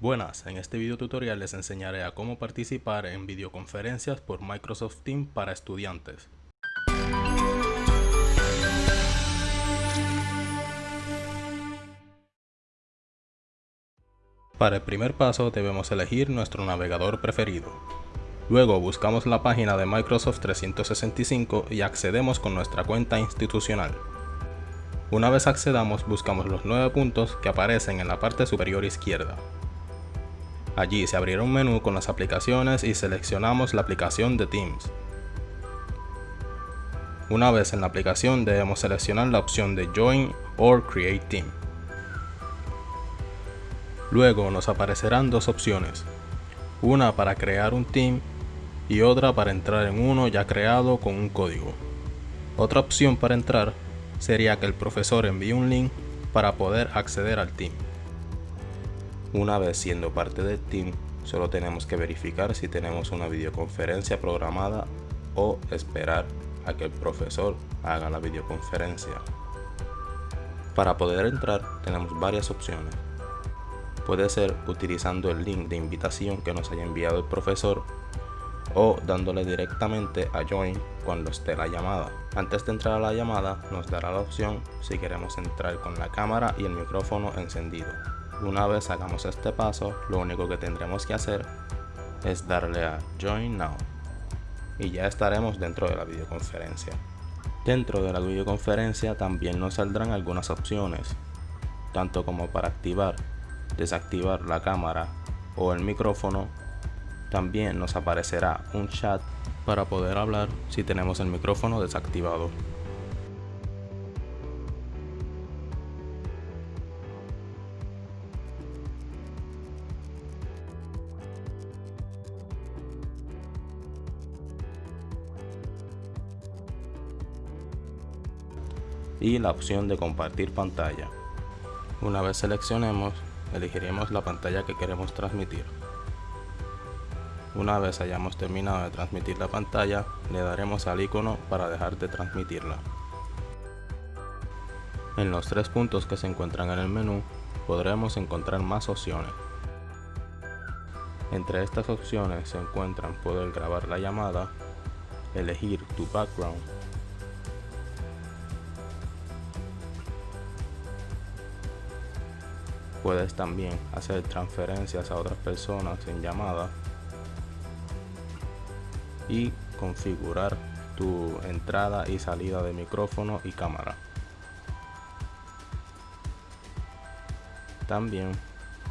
Buenas, en este video tutorial les enseñaré a cómo participar en videoconferencias por Microsoft Teams para estudiantes. Para el primer paso debemos elegir nuestro navegador preferido. Luego buscamos la página de Microsoft 365 y accedemos con nuestra cuenta institucional. Una vez accedamos buscamos los nueve puntos que aparecen en la parte superior izquierda. Allí se abrirá un menú con las aplicaciones y seleccionamos la aplicación de Teams. Una vez en la aplicación debemos seleccionar la opción de Join or Create Team. Luego nos aparecerán dos opciones, una para crear un team y otra para entrar en uno ya creado con un código. Otra opción para entrar sería que el profesor envíe un link para poder acceder al team. Una vez siendo parte del team, solo tenemos que verificar si tenemos una videoconferencia programada o esperar a que el profesor haga la videoconferencia. Para poder entrar tenemos varias opciones. Puede ser utilizando el link de invitación que nos haya enviado el profesor o dándole directamente a Join cuando esté la llamada. Antes de entrar a la llamada nos dará la opción si queremos entrar con la cámara y el micrófono encendido. Una vez hagamos este paso, lo único que tendremos que hacer es darle a Join Now y ya estaremos dentro de la videoconferencia. Dentro de la videoconferencia también nos saldrán algunas opciones, tanto como para activar desactivar la cámara o el micrófono, también nos aparecerá un chat para poder hablar si tenemos el micrófono desactivado. Y la opción de compartir pantalla. Una vez seleccionemos, elegiremos la pantalla que queremos transmitir. Una vez hayamos terminado de transmitir la pantalla, le daremos al icono para dejar de transmitirla. En los tres puntos que se encuentran en el menú, podremos encontrar más opciones. Entre estas opciones se encuentran poder grabar la llamada, elegir tu background Puedes también hacer transferencias a otras personas en llamada y configurar tu entrada y salida de micrófono y cámara. También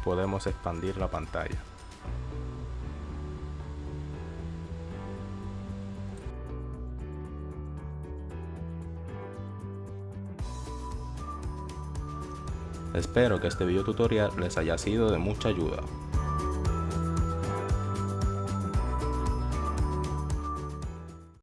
podemos expandir la pantalla. Espero que este video tutorial les haya sido de mucha ayuda.